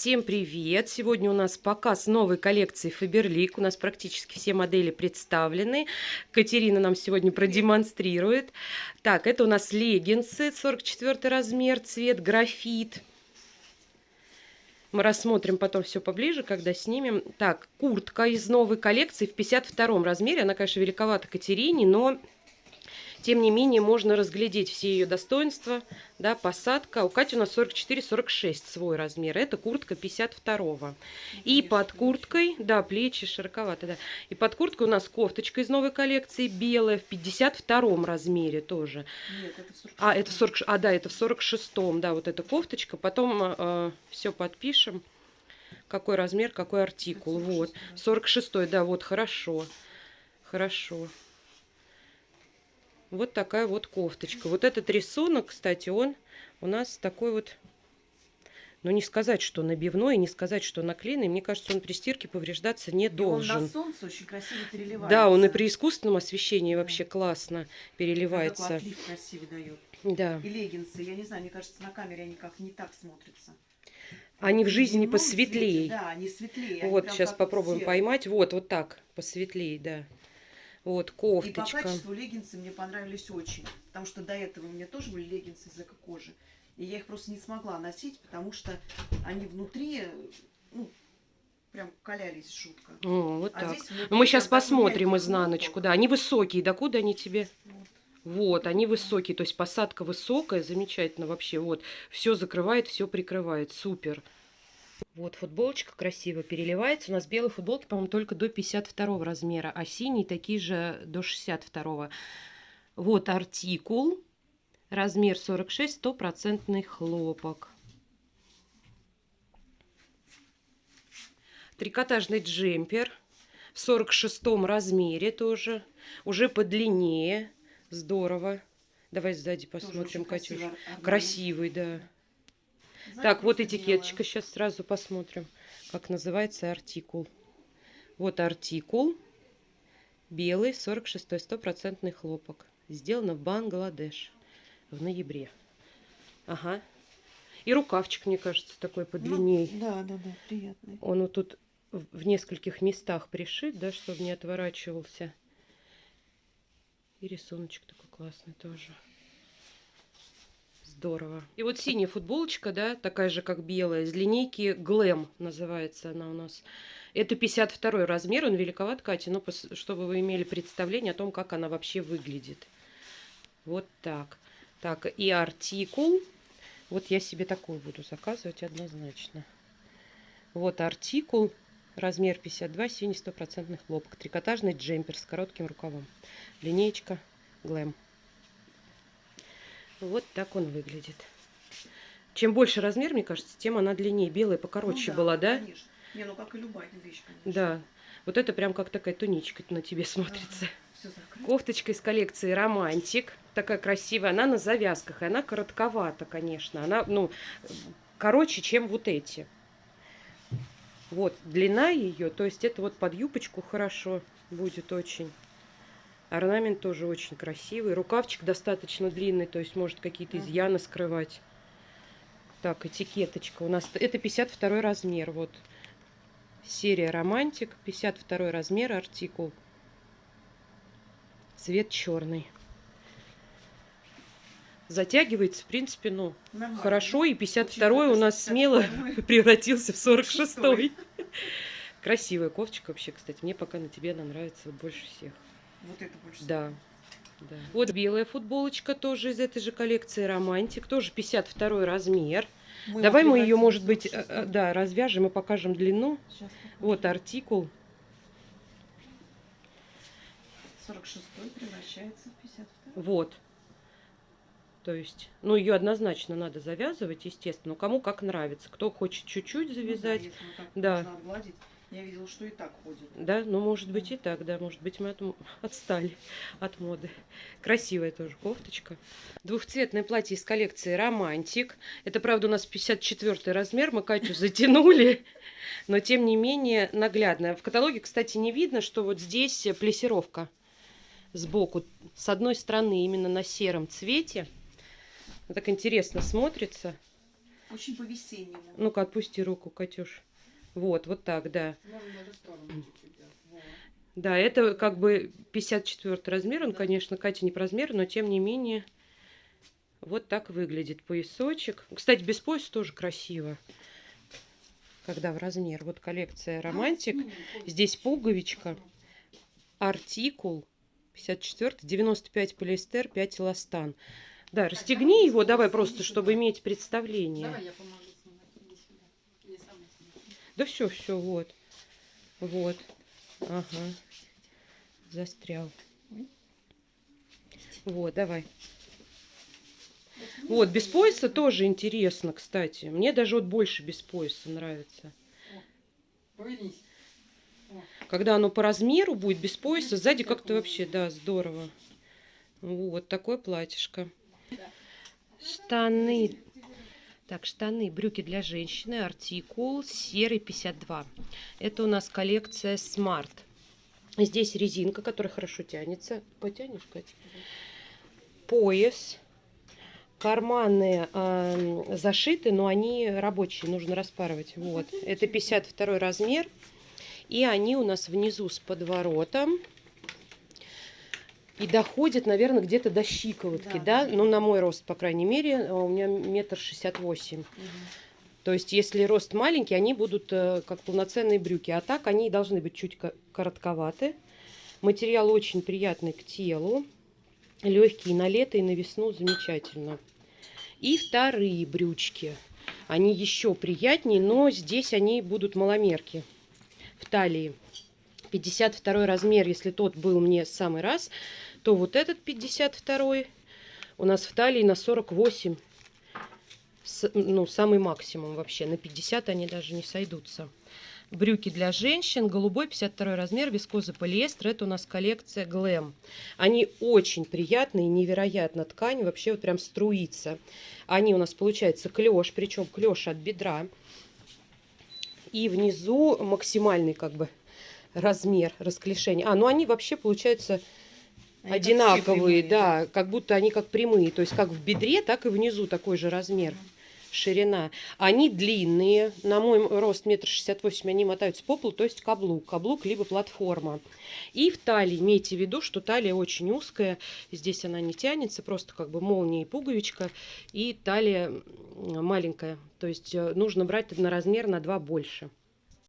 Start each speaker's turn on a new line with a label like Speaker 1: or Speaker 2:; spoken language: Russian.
Speaker 1: Всем привет! Сегодня у нас показ новой коллекции Faberlic. У нас практически все модели представлены. Катерина нам сегодня продемонстрирует. Так, это у нас леггинсы, 44 размер, цвет графит. Мы рассмотрим потом все поближе, когда снимем. Так, куртка из новой коллекции в 52 размере. Она, конечно, великовата Катерине, но тем не менее, можно разглядеть все ее достоинства. Да, посадка. У Кати у нас 44-46 свой размер. Это куртка 52-го. И под курткой, да, плечи широковато, да. И под курткой у нас кофточка из новой коллекции белая в 52 размере тоже.
Speaker 2: Нет, это в 46
Speaker 1: А, это в 40, а, да, это в 46-м, да, вот эта кофточка. Потом э, все подпишем. Какой размер, какой артикул.
Speaker 2: Это
Speaker 1: Вот.
Speaker 2: 46,
Speaker 1: 46 да, вот, хорошо. Хорошо. Вот такая вот кофточка. Вот этот рисунок, кстати, он у нас такой вот, ну не сказать, что набивной, не сказать, что наклеенный. Мне кажется, он при стирке повреждаться не
Speaker 2: И он
Speaker 1: должен.
Speaker 2: на солнце очень красиво переливается.
Speaker 1: Да, он и при искусственном освещении
Speaker 2: Да.
Speaker 1: вообще классно
Speaker 2: Такой
Speaker 1: переливается.
Speaker 2: отлив красивый дает.
Speaker 1: Да.
Speaker 2: И леггинсы, я не знаю, мне кажется, на камере они как не так смотрятся.
Speaker 1: Они в жизни посветлее.
Speaker 2: свете, Да, они светлее. они
Speaker 1: Вот,
Speaker 2: прям
Speaker 1: сейчас попробуем
Speaker 2: серые.
Speaker 1: поймать. Вот, вот так, посветлее, да. Вот,
Speaker 2: И по
Speaker 1: кофточка.
Speaker 2: качеству леггинсы мне понравились очень. Потому что до этого у меня тоже были леггинсы из эко-кожи. И я их просто не смогла носить, потому что они внутри, ну, прям калялись жутко.
Speaker 1: О, вот
Speaker 2: А
Speaker 1: так.
Speaker 2: здесь внутри
Speaker 1: Ну, мы сейчас посмотрим изнаночку. Да, они высокие. Да куда они тебе?
Speaker 2: Вот.
Speaker 1: Вот, они высокие, то есть посадка высокая, замечательно вообще. Вот, все закрывает, все прикрывает, супер. Вот футболочка красиво переливается. У нас белые футболки, по-моему, только до 52 размера, а синие такие же до 62. Вот артикул, размер 46, стопроцентный хлопок. Трикотажный джемпер в 46 размере тоже, уже подлиннее. Здорово. Давай сзади посмотрим, Катюш.
Speaker 2: Красивый,
Speaker 1: да. Так, вот этикеточка.
Speaker 2: белая.
Speaker 1: Сейчас сразу посмотрим, как называется артикул. Вот артикул. Белый, 46-й, стопроцентный хлопок. Сделано в Бангладеш в ноябре. Ага. И рукавчик, мне кажется, такой подлинней.
Speaker 2: Ну, да, да, да, приятный.
Speaker 1: Он вот тут в нескольких местах пришит, да, чтобы не отворачивался. И рисуночек такой классный тоже. Здорово. И вот синяя футболочка, да, такая же, как белая, из линейки Glam называется она у нас. Это 52 размер, он великоват, Катя, но пос- чтобы вы имели представление о том, как она вообще выглядит. Вот так. Так, и артикул. Вот я себе такой буду заказывать однозначно. Вот артикул. Размер 52, синий стопроцентный хлопок. Трикотажный джемпер с коротким рукавом. Линеечка Глэм. Вот так он выглядит. Чем больше размер, мне кажется, тем она длиннее. Белая покороче
Speaker 2: Ну
Speaker 1: была, да?
Speaker 2: Конечно. Не, ну как и любая вещь, конечно.
Speaker 1: Да. Вот это прям как такая туничка на тебе смотрится.
Speaker 2: Закрыто.
Speaker 1: Кофточка из коллекции Романтик. Такая красивая. Она на завязках. И она коротковата, конечно. Она, ну, короче, чем вот эти. Вот, длина ее, то есть это вот под юбочку хорошо будет очень. Орнамент тоже очень красивый. Рукавчик достаточно длинный, то есть может какие-то изъяны скрывать. Так, этикеточка. У нас это 52 размер. Вот серия Романтик. 52 размер, артикул. Цвет черный. Затягивается, в принципе, ну,
Speaker 2: Нормально.
Speaker 1: хорошо. И 52 у нас смело
Speaker 2: 52-й.
Speaker 1: превратился в 46
Speaker 2: Шестой.
Speaker 1: Красивая кофточка вообще, кстати. Мне пока на тебе она нравится больше всех.
Speaker 2: Вот это больше.
Speaker 1: Да. да. Вот белая футболочка тоже из этой же коллекции Романтик. Тоже 52 размер.
Speaker 2: Мы
Speaker 1: Давай мы ее, может быть, э,
Speaker 2: 46.
Speaker 1: э, да, развяжем и покажем длину.
Speaker 2: Сейчас
Speaker 1: Вот артикул.
Speaker 2: 46 превращается в 52.
Speaker 1: Вот. То есть, ну, ее однозначно надо завязывать, естественно. Кому как нравится. Кто хочет чуть-чуть
Speaker 2: Ну да,
Speaker 1: завязать.
Speaker 2: вот так
Speaker 1: Да.
Speaker 2: Я видела, что и так ходит.
Speaker 1: Да, ну, может быть, и так, да. Может быть, мы от отстали от моды. Красивая тоже кофточка. Двухцветное платье из коллекции Романтик. Это, правда, у нас 54 размер. Мы Катю затянули. Но, тем не менее, наглядная. В каталоге, кстати, не видно, что вот здесь плесировка сбоку. С одной стороны, именно на сером цвете. Так интересно смотрится.
Speaker 2: Очень по-весеннему.
Speaker 1: Ну-ка, отпусти руку, Катюш. Вот, вот так, да.
Speaker 3: Сторону чуть-чуть делать. Вот.
Speaker 1: Да, это как бы 54 размер. Он, конечно, Катя не по размеру, но тем не менее вот так выглядит поясочек. Кстати, без пояса тоже красиво. Когда в размер. Вот коллекция романтик.
Speaker 3: Ну,
Speaker 1: Здесь пуговичка. Артикул 54, 95 полиэстер, 5 эластан. Да, расстегни его, давай просто, чтобы иметь представление.
Speaker 3: Давай я помогу
Speaker 1: Да все, все, вот. Вот. Ага. Застрял. Вот, давай. Вот, без пояса тоже интересно, кстати. Мне даже вот больше без пояса нравится. Когда оно по размеру будет без пояса, сзади как-то вообще, да, здорово. Вот такое платьишко. Штаны. Так, штаны, брюки для женщины, артикул серый 52. Это у нас коллекция Smart. Здесь резинка, которая хорошо тянется. Потянешь, Катя? Пояс. Карманы э, зашиты, но они рабочие, нужно распарывать. Вот. Это 52 размер. И они у нас внизу с подворотом. И доходят, наверное, где-то до щиколотки, да?
Speaker 2: Да.
Speaker 1: Ну, на мой рост, по крайней мере, э, у меня метр шестьдесят восемь. То есть, если рост маленький, они будут э, как полноценные брюки. А так они должны быть чуть ко- коротковаты. Материал очень приятный к телу. Легкий на лето и на весну замечательно. И вторые брючки. Они еще приятнее, но здесь они будут маломерки в талии. 52 размер, если тот был мне самый раз, то вот этот 52 у нас в талии на 48 с- ну, самый максимум вообще. На 50 они даже не сойдутся. Брюки для женщин, голубой 52 размер, вискоза полиэстер. Это у нас коллекция Glam. Они очень приятные, невероятно ткань, вообще вот прям струится. Они у нас получается клеш, причем клеш от бедра. И внизу максимальный как бы размер расклешения. А, ну они вообще получаются
Speaker 2: Они как
Speaker 1: одинаковые,
Speaker 2: прямые,
Speaker 1: да, как будто они как прямые, то есть как в бедре, так и внизу такой же размер, ширина. Они длинные, на мой рост метр шестьдесят восемь, они мотаются по полу, то есть каблук, каблук либо платформа. И в талии, имейте в виду, что талия очень узкая, здесь она не тянется, просто как бы молния и пуговичка, и талия маленькая, то есть э, нужно брать на размер на два больше.